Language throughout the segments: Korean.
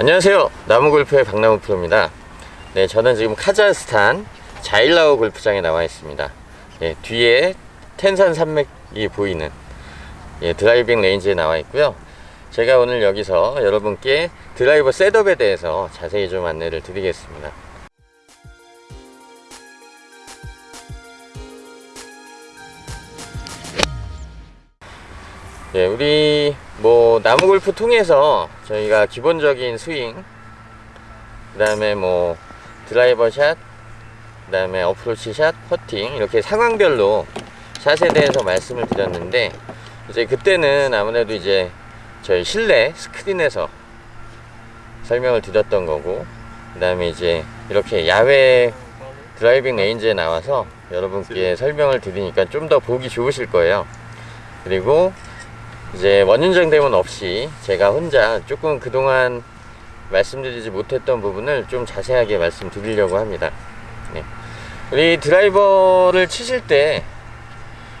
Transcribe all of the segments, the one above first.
안녕하세요. 나무골프의 박나무 프로입니다. 네 저는 지금 카자흐스탄 자일라오 골프장에 나와 있습니다. 예, 뒤에 텐산 산맥이 보이는 예, driving range에 나와 있고요. 제가 오늘 여기서 여러분께 드라이버 setup에 대해서 자세히 좀 안내를 드리겠습니다. 예, 우리 뭐 나무 골프 통해서 저희가 기본적인 스윙 그 다음에 뭐 드라이버 샷, 그 다음에 어프로치 샷, 퍼팅 이렇게 상황별로 샷에 대해서 말씀을 드렸는데 이제 그때는 아무래도 이제 저희 실내 스크린에서 설명을 드렸던 거고 그 다음에 이제 이렇게 야외 driving range에 나와서 여러분께 설명을 드리니까 좀 더 보기 좋으실 거예요. 그리고 이제 원인정 대문 없이 제가 혼자 조금 그동안 말씀드리지 못했던 부분을 좀 자세하게 말씀드리려고 합니다. 네. 우리 드라이버를 치실 때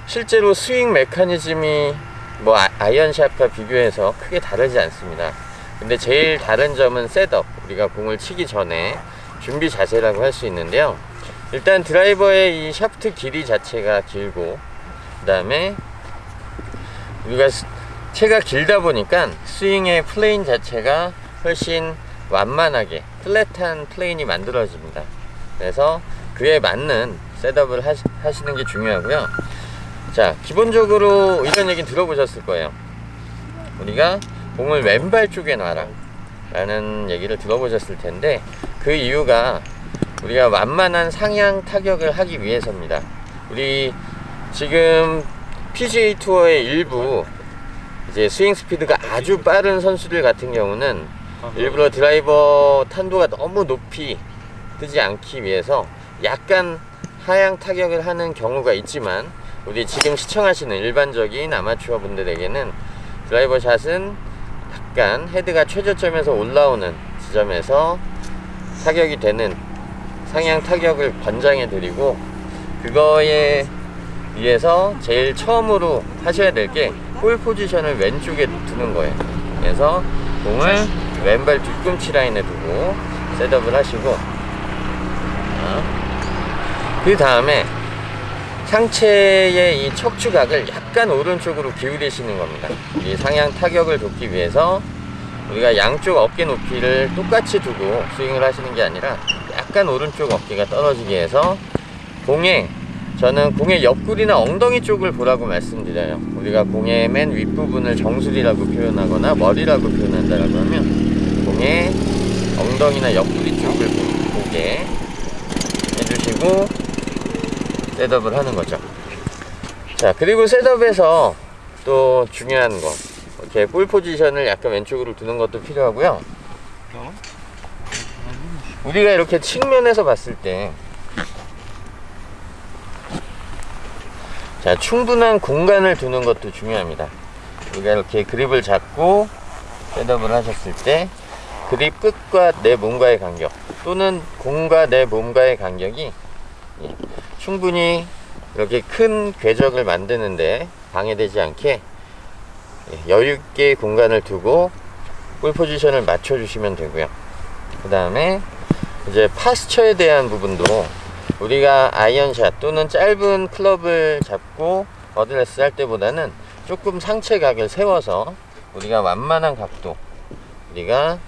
실제로 스윙 메커니즘이 뭐 아- 아이언샷과 비교해서 크게 다르지 않습니다. 근데 제일 다른 점은 setup 우리가 공을 치기 전에 준비 자세라고 할 수 있는데요. 일단 드라이버의 이 샤프트 길이 자체가 길고 그 다음에 우리가 스- 채가 길다 보니까 스윙의 plane 자체가 훨씬 완만하게 flat한 plane이 만들어집니다. 그래서 그에 맞는 setup을 하시, 하시는 게 중요하고요. 자 기본적으로 이런 얘기 들어보셨을 거예요. 우리가 공을 왼발 쪽에 놔라 라는 얘기를 들어보셨을 텐데 그 이유가 우리가 완만한 상향 타격을 하기 위해서입니다. 우리 지금 PGA 투어의 일부 이제 스윙 스피드가 아주 빠른 선수들 같은 경우는 일부러 드라이버 탄도가 너무 높이 뜨지 않기 위해서 약간 하향 타격을 하는 경우가 있지만 우리 지금 시청하시는 일반적인 아마추어 분들에게는 드라이버 샷은 약간 헤드가 최저점에서 올라오는 지점에서 타격이 되는 상향 타격을 권장해 드리고 그거에 위해서 제일 처음으로 하셔야 될게 볼 포지션을 왼쪽에 두는 거예요. 그래서 공을 왼발 뒤꿈치 라인에 두고 셋업을 하시고 그 다음에 상체의 이 척추각을 약간 오른쪽으로 기울이시는 겁니다. 이 상향 타격을 돕기 위해서 우리가 양쪽 어깨 높이를 똑같이 두고 스윙을 하시는 게 아니라 약간 오른쪽 어깨가 떨어지게 해서 공에 저는 공의 옆구리나 엉덩이 쪽을 보라고 말씀드려요. 우리가 공의 맨 윗부분을 정수리라고 표현하거나 머리라고 표현한다라고 하면 공의 엉덩이나 옆구리 쪽을 보- 보게 해주시고 셋업을 하는 거죠. 자 그리고 셋업에서 또 중요한 거. 이렇게 볼 포지션을 약간 왼쪽으로 두는 것도 필요하고요. 우리가 이렇게 측면에서 봤을 때 자, 충분한 공간을 두는 것도 중요합니다. 우리가 이렇게 그립을 잡고 셋업을 하셨을 때 그립 끝과 내 몸과의 간격 또는 공과 내 몸과의 간격이 예, 충분히 이렇게 큰 궤적을 만드는데 방해되지 않게 예, 여유있게 공간을 두고 볼 포지션을 맞춰주시면 되고요. 그 다음에 이제 파스처에 대한 부분도 우리가 아이언샷 또는 짧은 클럽을 잡고 어드레스 할 때보다는 조금 상체 각을 세워서 우리가 완만한 각도 우리가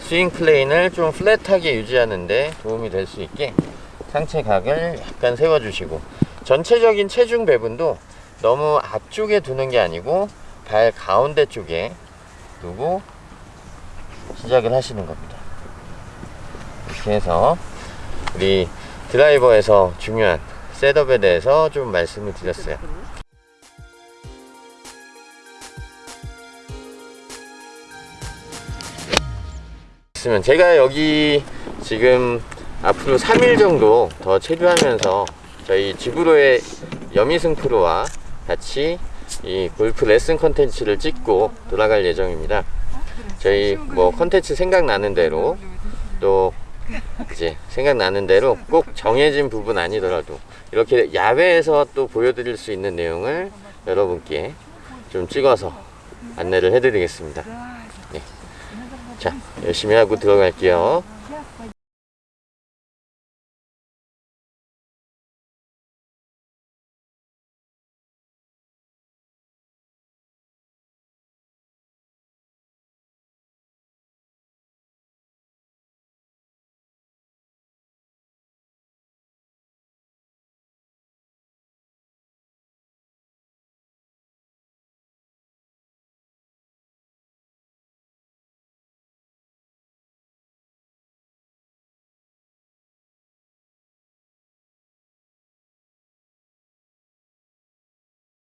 스윙 plane을 좀 flat하게 유지하는데 도움이 될 수 있게 상체 각을 약간 세워주시고 전체적인 체중 배분도 너무 앞쪽에 두는 게 아니고 발 가운데 쪽에 두고 시작을 하시는 겁니다. 이렇게 해서 우리 드라이버에서 중요한 setup에 대해서 좀 말씀을 드렸어요. 있으면 제가 여기 지금 앞으로 3일 정도 더 체류하면서 저희 지브로의 여미승 프로와 같이 이 골프 레슨 컨텐츠를 찍고 돌아갈 예정입니다. 저희 뭐 컨텐츠 생각나는 대로 또 이제 생각나는 대로 꼭 정해진 부분 아니더라도 이렇게 야외에서 또 보여드릴 수 있는 내용을 여러분께 좀 찍어서 안내를 해드리겠습니다. 네. 자, 열심히 하고 들어갈게요.